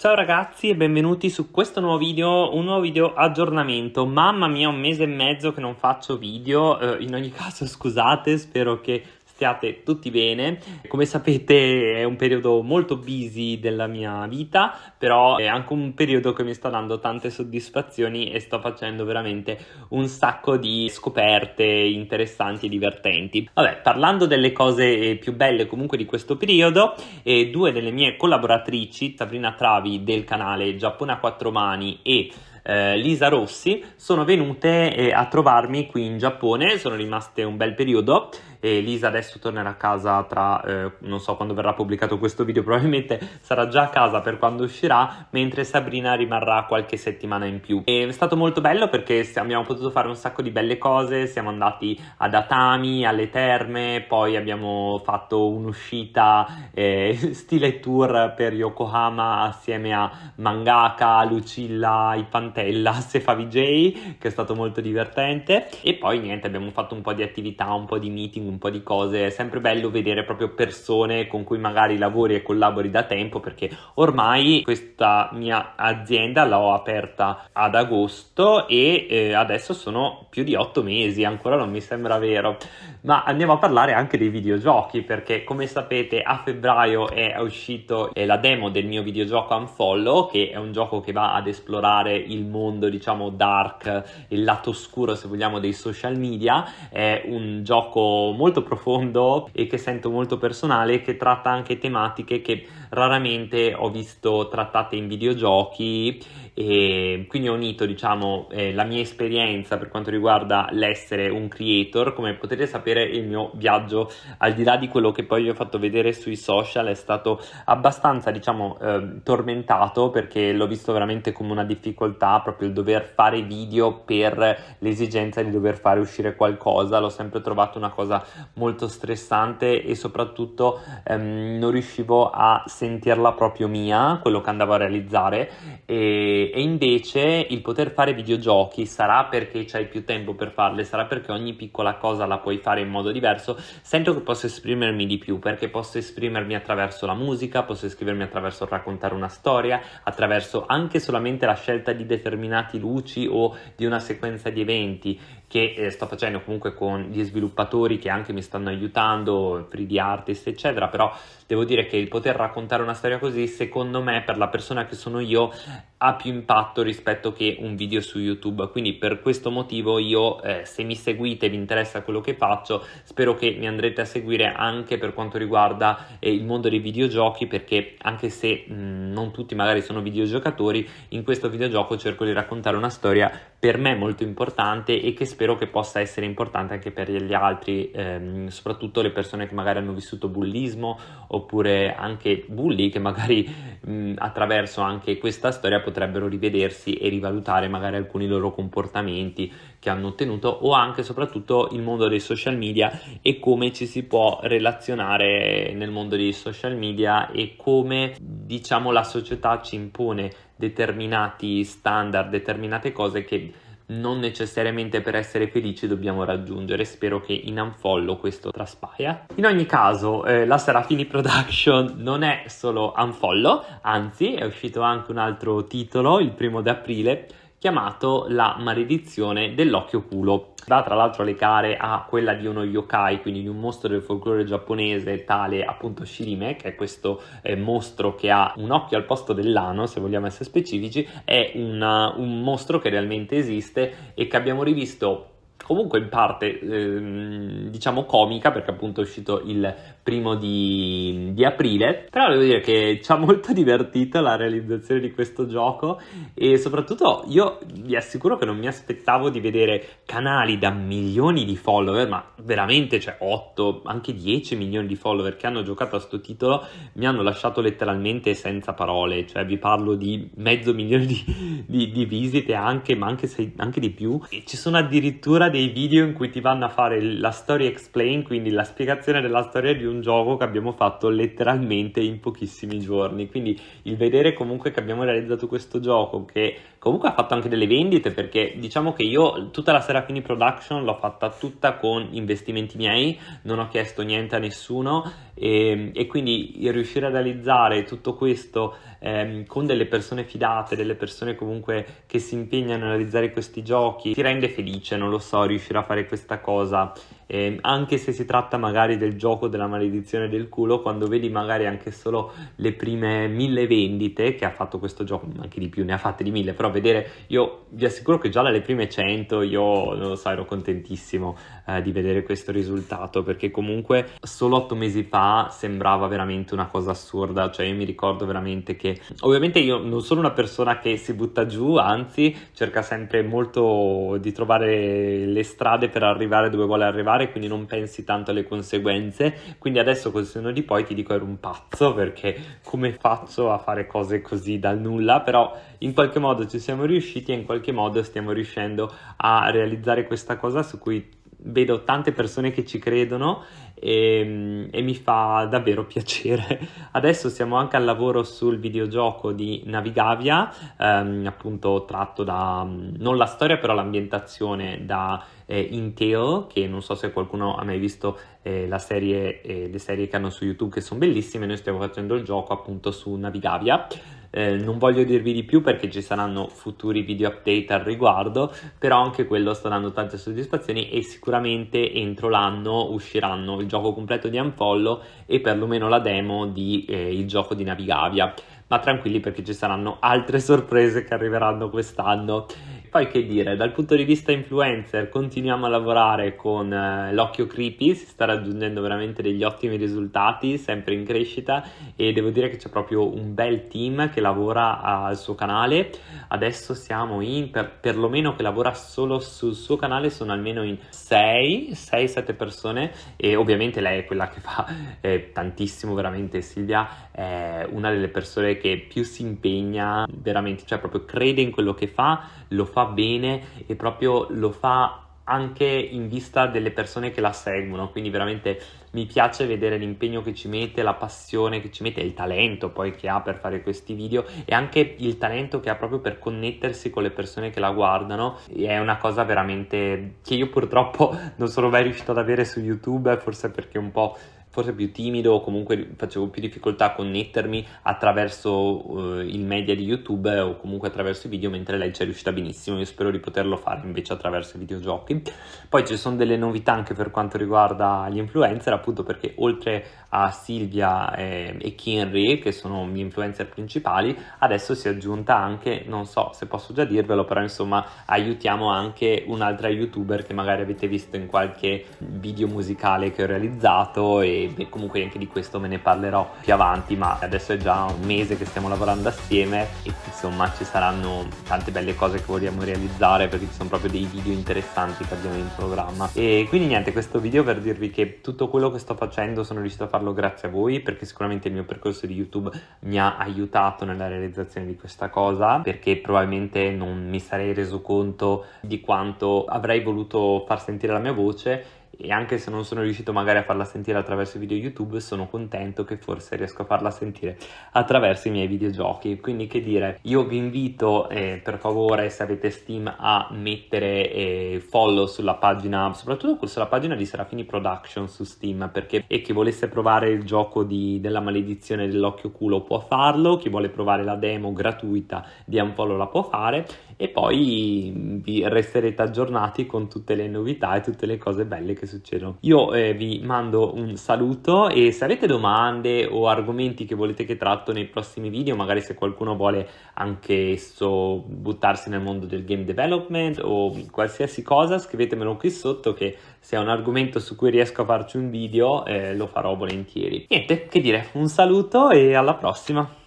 Ciao ragazzi e benvenuti su questo nuovo video, un nuovo video aggiornamento. Mamma mia, un mese e mezzo che non faccio video, eh, in ogni caso scusate, spero che stiate tutti bene. Come sapete è un periodo molto busy della mia vita, però è anche un periodo che mi sta dando tante soddisfazioni e sto facendo veramente un sacco di scoperte interessanti e divertenti. Vabbè, parlando delle cose più belle comunque di questo periodo, eh, due delle mie collaboratrici, Sabrina Travi del canale Giappone a quattro mani e eh, Lisa Rossi sono venute eh, a trovarmi qui in Giappone, sono rimaste un bel periodo e Lisa adesso tornerà a casa tra, eh, non so quando verrà pubblicato questo video, probabilmente sarà già a casa per quando uscirà, mentre Sabrina rimarrà qualche settimana in più. È stato molto bello perché abbiamo potuto fare un sacco di belle cose, siamo andati ad Atami, alle terme, poi abbiamo fatto un'uscita eh, stile tour per Yokohama assieme a Mangaka, Lucilla, Ipantella, Sefa VJ, che è stato molto divertente e poi niente, abbiamo fatto un po' di attività, un po' di meeting, un po' di cose, è sempre bello vedere proprio persone con cui magari lavori e collabori da tempo perché ormai questa mia azienda l'ho aperta ad agosto e eh, adesso sono più di otto mesi, ancora non mi sembra vero, ma andiamo a parlare anche dei videogiochi perché come sapete a febbraio è uscito la demo del mio videogioco Unfollow che è un gioco che va ad esplorare il mondo diciamo dark, il lato oscuro se vogliamo dei social media, è un gioco molto profondo e che sento molto personale che tratta anche tematiche che raramente ho visto trattate in videogiochi e quindi ho unito diciamo eh, la mia esperienza per quanto riguarda l'essere un creator. Come potete sapere il mio viaggio al di là di quello che poi vi ho fatto vedere sui social è stato abbastanza diciamo eh, tormentato perché l'ho visto veramente come una difficoltà proprio il dover fare video per l'esigenza di dover fare uscire qualcosa. L'ho sempre trovato una cosa molto stressante e soprattutto ehm, non riuscivo a sentirla proprio mia, quello che andavo a realizzare. E, e invece il poter fare videogiochi sarà perché c'hai più tempo per farle, sarà perché ogni piccola cosa la puoi fare in modo diverso, sento che posso esprimermi di più perché posso esprimermi attraverso la musica, posso esprimermi attraverso raccontare una storia, attraverso anche solamente la scelta di determinati luci o di una sequenza di eventi che eh, sto facendo comunque con gli sviluppatori che anche mi stanno aiutando, 3D artist eccetera, però devo dire che il poter raccontare una storia così secondo me per la persona che sono io ha più impatto rispetto che un video su YouTube, quindi per questo motivo io eh, se mi seguite e vi interessa quello che faccio spero che mi andrete a seguire anche per quanto riguarda eh, il mondo dei videogiochi perché anche se mh, non tutti magari sono videogiocatori in questo videogioco cerco di raccontare una storia per me molto importante e che spero che possa essere importante anche per gli altri, ehm, soprattutto le persone che magari hanno vissuto bullismo oppure anche bulli che magari mh, attraverso anche questa storia potrebbero rivedersi e rivalutare magari alcuni loro comportamenti che hanno ottenuto o anche soprattutto il mondo dei social media e come ci si può relazionare nel mondo dei social media e come diciamo la società ci impone determinati standard, determinate cose che non necessariamente per essere felici dobbiamo raggiungere. Spero che in Unfollow questo traspaia. In ogni caso, eh, la Serafini Production non è solo Unfollow, anzi è uscito anche un altro titolo il primo di aprile chiamato La maledizione dell'occhio culo. Va tra l'altro a legare a quella di uno yokai, quindi di un mostro del folklore giapponese tale appunto Shirime, che è questo eh, mostro che ha un occhio al posto dell'ano, se vogliamo essere specifici, è una, un mostro che realmente esiste e che abbiamo rivisto comunque in parte ehm, diciamo comica perché appunto è uscito il primo di, di, aprile. Però devo dire che ci ha molto divertito la realizzazione di questo gioco e soprattutto io vi assicuro che non mi aspettavo di vedere canali da milioni di follower ma veramente cioè 8 anche 10 milioni di follower che hanno giocato a sto titolo mi hanno lasciato letteralmente senza parole. Cioè vi parlo di mezzo milione di, di, di visite anche ma anche, se, anche di più. E ci sono addirittura dei video in cui ti vanno a fare la story explain, quindi la spiegazione della storia di un gioco che abbiamo fatto letteralmente in pochissimi giorni. Quindi il vedere comunque che abbiamo realizzato questo gioco, che comunque ha fatto anche delle vendite, perché diciamo che io tutta la Serafini Production l'ho fatta tutta con investimenti miei, non ho chiesto niente a nessuno e, e quindi riuscire a realizzare tutto questo ehm, con delle persone fidate, delle persone comunque che si impegnano a realizzare questi giochi, ti rende felice, non lo so, riuscire a fare questa cosa eh, anche se si tratta magari del gioco della maledizione del culo, quando vedi magari anche solo le prime mille vendite che ha fatto questo gioco, anche di più, ne ha fatte di mille, però vedere, io vi assicuro che già dalle prime 100 io, non lo so, ero contentissimo eh, di vedere questo risultato, perché comunque solo otto mesi fa sembrava veramente una cosa assurda, cioè io mi ricordo veramente che, ovviamente io non sono una persona che si butta giù, anzi cerca sempre molto di trovare le strade per arrivare dove vuole arrivare, fare, quindi non pensi tanto alle conseguenze. Quindi adesso col senno di poi ti dico ero un pazzo perché come faccio a fare cose così dal nulla, però in qualche modo ci siamo riusciti e in qualche modo stiamo riuscendo a realizzare questa cosa su cui vedo tante persone che ci credono e, e, mi fa davvero piacere. Adesso siamo anche al lavoro sul videogioco di Navigavia, ehm, appunto tratto da, non la storia però l'ambientazione da eh, Intel, che non so se qualcuno ha mai visto eh, la serie, eh, le serie che hanno su YouTube che sono bellissime, noi stiamo facendo il gioco appunto su Navigavia. Eh, non voglio dirvi di più perché ci saranno futuri video update al riguardo, però anche quello sta dando tante soddisfazioni e sicuramente entro l'anno usciranno il gioco completo di Unfollow e perlomeno la demo di eh, il gioco di Navigavia. Ma tranquilli perché ci saranno altre sorprese che arriveranno quest'anno poi che dire, dal punto di vista influencer continuiamo a lavorare con eh, l'occhio creepy, si sta raggiungendo veramente degli ottimi risultati, sempre in crescita e devo dire che c'è proprio un bel team che lavora al suo canale, adesso siamo in, per, perlomeno che lavora solo sul suo canale, sono almeno in 6, 6-7 persone e ovviamente lei è quella che fa eh, tantissimo veramente, Silvia è una delle persone che più si impegna veramente, cioè proprio crede in quello che fa, lo fa fa bene e proprio lo fa anche in vista delle persone che la seguono, quindi veramente mi piace vedere l'impegno che ci mette, la passione che ci mette, il talento poi che ha per fare questi video e anche il talento che ha proprio per connettersi con le persone che la guardano. È una cosa veramente che io purtroppo non sono mai riuscito ad avere su YouTube, forse perché un po' forse più timido o comunque facevo più difficoltà a connettermi attraverso uh, il media di YouTube o comunque attraverso i video mentre lei ci è riuscita benissimo. Io spero di poterlo fare invece attraverso i videogiochi. Poi ci sono delle novità anche per quanto riguarda gli influencer appunto perché oltre a Silvia e, e Kinry che sono gli influencer principali adesso si è aggiunta anche non so se posso già dirvelo però insomma aiutiamo anche un'altra youtuber che magari avete visto in qualche video musicale che ho realizzato e e comunque anche di questo me ne parlerò più avanti ma adesso è già un mese che stiamo lavorando assieme e insomma ci saranno tante belle cose che vogliamo realizzare perché ci sono proprio dei video interessanti che abbiamo in programma. E quindi niente questo video per dirvi che tutto quello che sto facendo sono riuscito a farlo grazie a voi perché sicuramente il mio percorso di YouTube mi ha aiutato nella realizzazione di questa cosa perché probabilmente non mi sarei reso conto di quanto avrei voluto far sentire la mia voce e anche se non sono riuscito magari a farla sentire attraverso i video YouTube sono contento che forse riesco a farla sentire attraverso i miei videogiochi. Quindi che dire io vi invito eh, per favore se avete Steam a mettere eh, follow sulla pagina soprattutto sulla pagina di Serafini Production su Steam perché e chi volesse provare il gioco di, della maledizione dell'occhio culo può farlo chi vuole provare la demo gratuita di Unfollow la può fare e poi vi resterete aggiornati con tutte le novità e tutte le cose belle che succedono. Io eh, vi mando un saluto e se avete domande o argomenti che volete che tratto nei prossimi video, magari se qualcuno vuole anche esso buttarsi nel mondo del game development o qualsiasi cosa, scrivetemelo qui sotto che se è un argomento su cui riesco a farci un video eh, lo farò volentieri. Niente, che dire, un saluto e alla prossima!